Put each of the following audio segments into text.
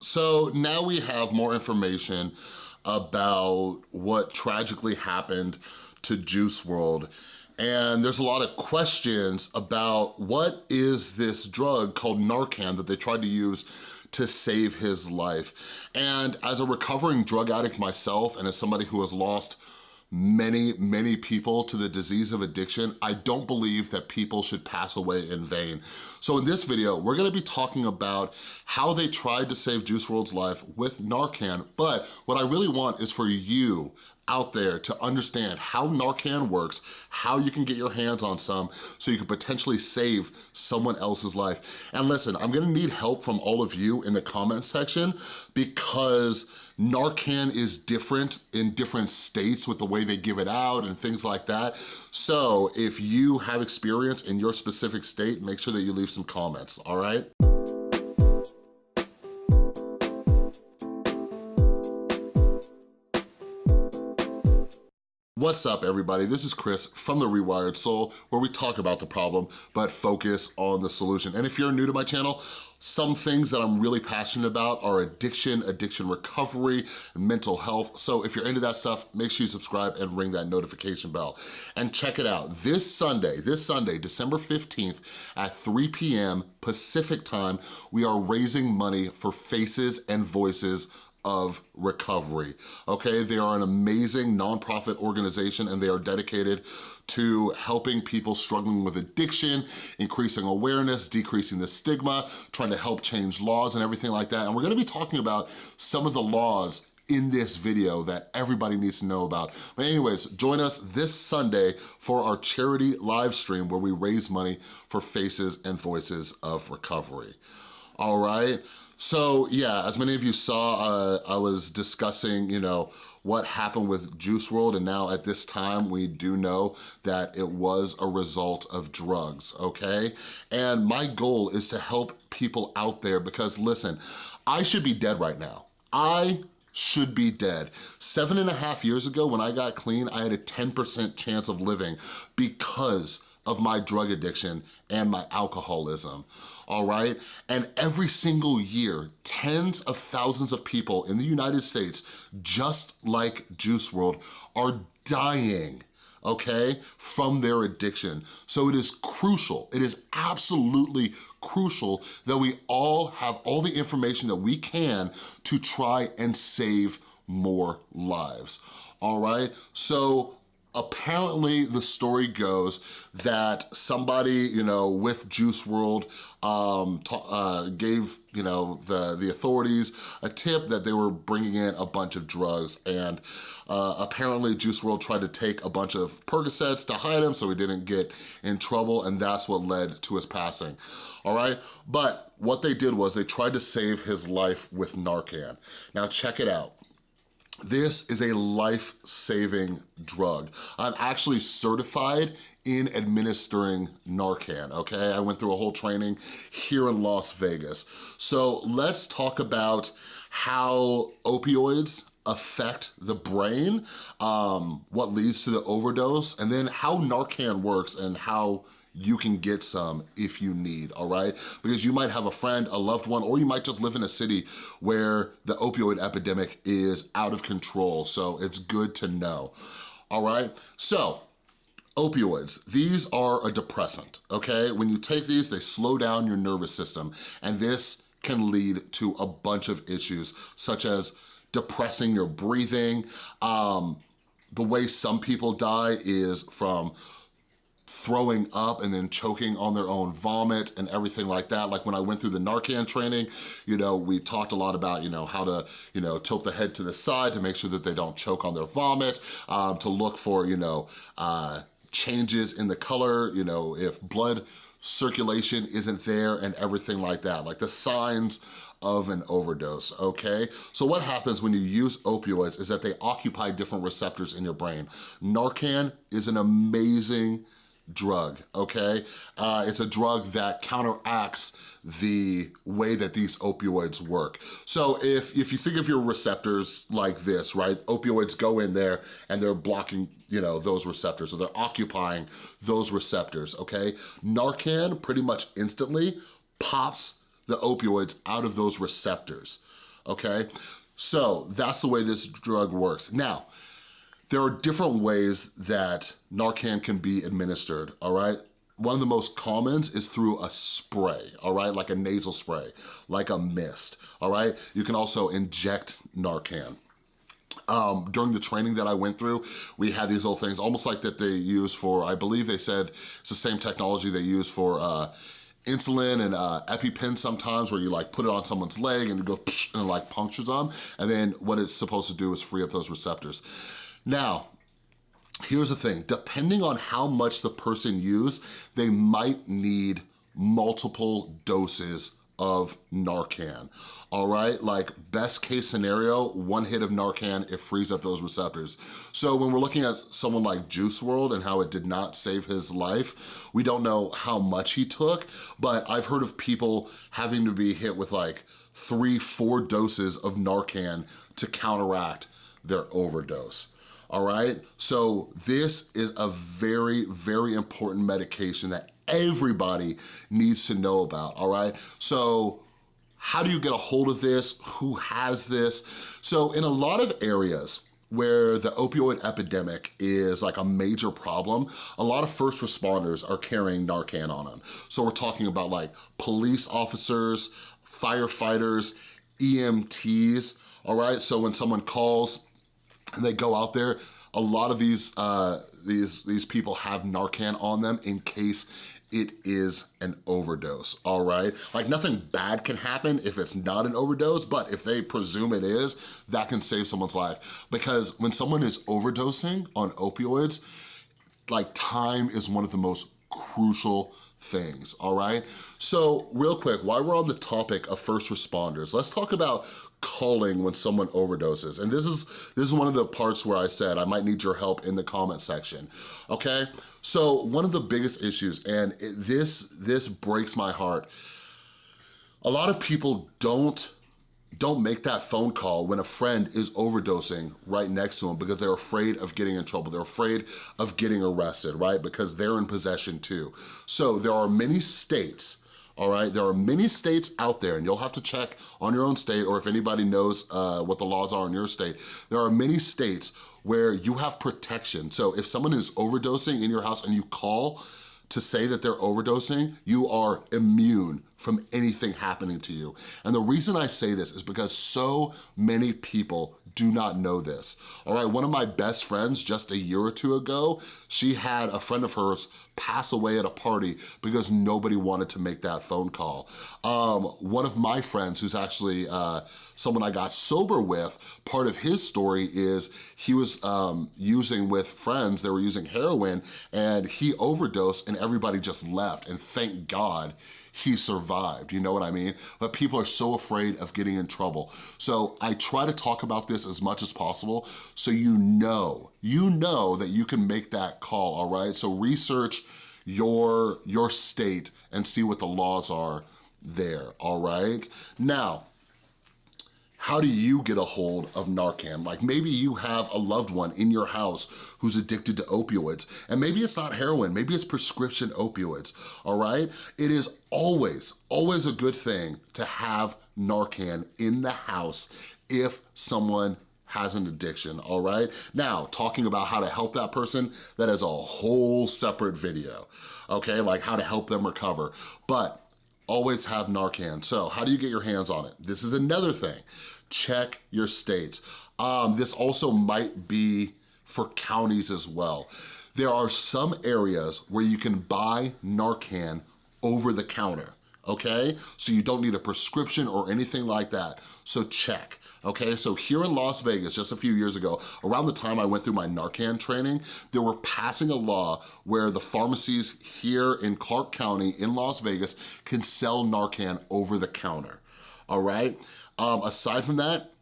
So now we have more information about what tragically happened to Juice WRLD. And there's a lot of questions about what is this drug called Narcan that they tried to use to save his life. And as a recovering drug addict myself and as somebody who has lost many, many people to the disease of addiction, I don't believe that people should pass away in vain. So in this video, we're gonna be talking about how they tried to save Juice WRLD's life with Narcan, but what I really want is for you out there to understand how Narcan works, how you can get your hands on some so you can potentially save someone else's life. And listen, I'm gonna need help from all of you in the comment section because Narcan is different in different states with the way they give it out and things like that. So if you have experience in your specific state, make sure that you leave some comments, all right? What's up everybody? This is Chris from The Rewired Soul where we talk about the problem but focus on the solution. And if you're new to my channel, some things that I'm really passionate about are addiction, addiction recovery, mental health. So if you're into that stuff, make sure you subscribe and ring that notification bell. And check it out, this Sunday, this Sunday, December 15th at 3 p.m. Pacific time, we are raising money for Faces and Voices of recovery, okay? They are an amazing nonprofit organization and they are dedicated to helping people struggling with addiction, increasing awareness, decreasing the stigma, trying to help change laws and everything like that. And we're gonna be talking about some of the laws in this video that everybody needs to know about. But anyways, join us this Sunday for our charity live stream where we raise money for Faces and Voices of Recovery. All right? So yeah, as many of you saw, uh, I was discussing, you know, what happened with Juice WRLD, and now at this time we do know that it was a result of drugs, okay? And my goal is to help people out there because listen, I should be dead right now. I should be dead. Seven and a half years ago when I got clean, I had a 10% chance of living because of my drug addiction and my alcoholism, all right? And every single year, tens of thousands of people in the United States, just like Juice WRLD, are dying okay, from their addiction. So it is crucial, it is absolutely crucial that we all have all the information that we can to try and save more lives, all right? So apparently the story goes that somebody, you know, with Juice WRLD um, uh, gave, you know, the, the authorities a tip that they were bringing in a bunch of drugs and uh, apparently Juice WRLD tried to take a bunch of Percocets to hide him so he didn't get in trouble and that's what led to his passing, all right? But what they did was they tried to save his life with Narcan. Now check it out. This is a life-saving drug. I'm actually certified in administering Narcan, okay? I went through a whole training here in Las Vegas. So let's talk about how opioids affect the brain, um, what leads to the overdose, and then how Narcan works and how you can get some if you need, all right? Because you might have a friend, a loved one, or you might just live in a city where the opioid epidemic is out of control, so it's good to know, all right? So, opioids, these are a depressant, okay? When you take these, they slow down your nervous system, and this can lead to a bunch of issues, such as depressing your breathing. Um, the way some people die is from throwing up and then choking on their own vomit and everything like that. Like when I went through the Narcan training, you know, we talked a lot about, you know, how to, you know, tilt the head to the side to make sure that they don't choke on their vomit, um, to look for, you know, uh, changes in the color, you know, if blood circulation isn't there and everything like that, like the signs of an overdose, okay? So what happens when you use opioids is that they occupy different receptors in your brain. Narcan is an amazing drug, okay? Uh, it's a drug that counteracts the way that these opioids work. So if, if you think of your receptors like this, right? Opioids go in there and they're blocking, you know, those receptors, or they're occupying those receptors, okay? Narcan pretty much instantly pops the opioids out of those receptors okay? So that's the way this drug works. Now, there are different ways that Narcan can be administered, all right? One of the most commons is through a spray, all right? Like a nasal spray, like a mist, all right? You can also inject Narcan. Um, during the training that I went through, we had these little things, almost like that they use for, I believe they said it's the same technology they use for uh, insulin and uh, EpiPen sometimes where you like put it on someone's leg and it goes and it like punctures them. And then what it's supposed to do is free up those receptors. Now, here's the thing, depending on how much the person used, they might need multiple doses of Narcan, all right? Like best case scenario, one hit of Narcan, it frees up those receptors. So when we're looking at someone like Juice WRLD and how it did not save his life, we don't know how much he took, but I've heard of people having to be hit with like three, four doses of Narcan to counteract their overdose all right? So this is a very, very important medication that everybody needs to know about, all right? So how do you get a hold of this? Who has this? So in a lot of areas, where the opioid epidemic is like a major problem, a lot of first responders are carrying Narcan on them. So we're talking about like police officers, firefighters, EMTs, all right? So when someone calls and they go out there, a lot of these, uh, these, these people have Narcan on them in case it is an overdose, all right? Like nothing bad can happen if it's not an overdose, but if they presume it is, that can save someone's life. Because when someone is overdosing on opioids, like time is one of the most crucial things, all right? So real quick, while we're on the topic of first responders, let's talk about calling when someone overdoses. And this is, this is one of the parts where I said I might need your help in the comment section, okay? So one of the biggest issues, and it, this, this breaks my heart, a lot of people don't don't make that phone call when a friend is overdosing right next to them because they're afraid of getting in trouble. They're afraid of getting arrested, right? Because they're in possession too. So there are many states all right? There are many states out there, and you'll have to check on your own state or if anybody knows uh, what the laws are in your state. There are many states where you have protection. So if someone is overdosing in your house and you call to say that they're overdosing, you are immune from anything happening to you. And the reason I say this is because so many people do not know this. All right, one of my best friends just a year or two ago, she had a friend of hers pass away at a party because nobody wanted to make that phone call. Um, one of my friends who's actually uh, someone I got sober with, part of his story is he was um, using with friends, they were using heroin and he overdosed and everybody just left and thank God he survived, you know what I mean? But people are so afraid of getting in trouble. So I try to talk about this as much as possible so you know, you know that you can make that call, all right? So research your, your state and see what the laws are there, all right? Now, how do you get a hold of Narcan? Like maybe you have a loved one in your house who's addicted to opioids, and maybe it's not heroin, maybe it's prescription opioids, all right? It is always, always a good thing to have Narcan in the house if someone has an addiction, all right? Now, talking about how to help that person, that is a whole separate video, okay? Like how to help them recover. But always have Narcan. So how do you get your hands on it? This is another thing. Check your states. Um, this also might be for counties as well. There are some areas where you can buy Narcan over the counter, okay? So you don't need a prescription or anything like that, so check. Okay, so here in Las Vegas, just a few years ago, around the time I went through my Narcan training, they were passing a law where the pharmacies here in Clark County in Las Vegas can sell Narcan over the counter, all right? Um, aside from that,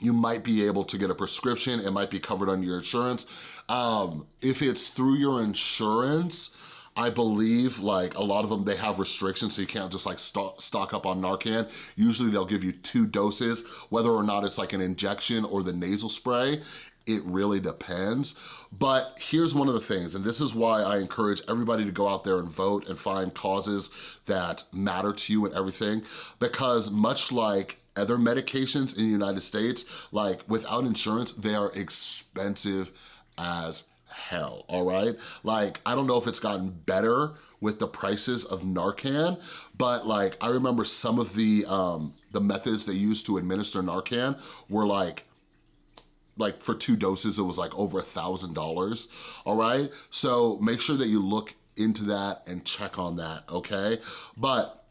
you might be able to get a prescription, it might be covered under your insurance. Um, if it's through your insurance, I believe like a lot of them, they have restrictions so you can't just like stock, stock up on Narcan. Usually they'll give you two doses, whether or not it's like an injection or the nasal spray, it really depends. But here's one of the things, and this is why I encourage everybody to go out there and vote and find causes that matter to you and everything, because much like other medications in the United States, like without insurance, they are expensive as hell, all right? Like, I don't know if it's gotten better with the prices of Narcan, but like, I remember some of the, um, the methods they used to administer Narcan were like, like for two doses, it was like over a thousand dollars, all right? So make sure that you look into that and check on that, okay? But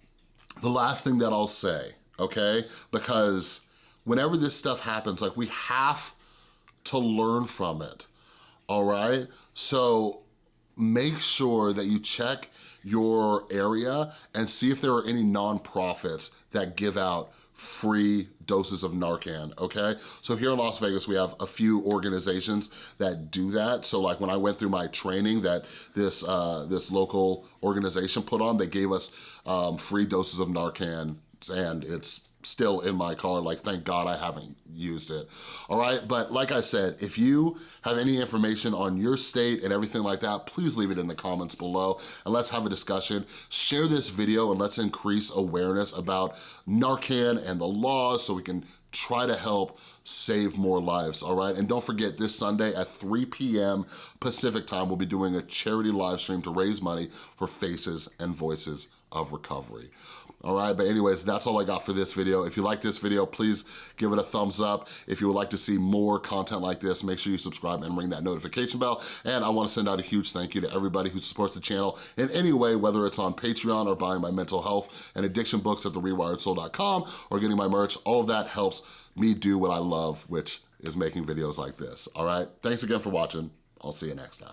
the last thing that I'll say, okay? Because whenever this stuff happens, like we have to learn from it, all right? So make sure that you check your area and see if there are any nonprofits that give out free doses of Narcan, okay? So here in Las Vegas, we have a few organizations that do that. So like when I went through my training that this, uh, this local organization put on, they gave us um, free doses of Narcan and it's still in my car. Like, thank God I haven't used it. All right, but like I said, if you have any information on your state and everything like that, please leave it in the comments below and let's have a discussion. Share this video and let's increase awareness about Narcan and the laws so we can try to help save more lives, all right? And don't forget, this Sunday at 3 p.m. Pacific time, we'll be doing a charity live stream to raise money for Faces and Voices of Recovery all right? But anyways, that's all I got for this video. If you like this video, please give it a thumbs up. If you would like to see more content like this, make sure you subscribe and ring that notification bell. And I wanna send out a huge thank you to everybody who supports the channel in any way, whether it's on Patreon or buying my mental health and addiction books at therewiredsoul.com or getting my merch. All of that helps me do what I love, which is making videos like this, all right? Thanks again for watching. I'll see you next time.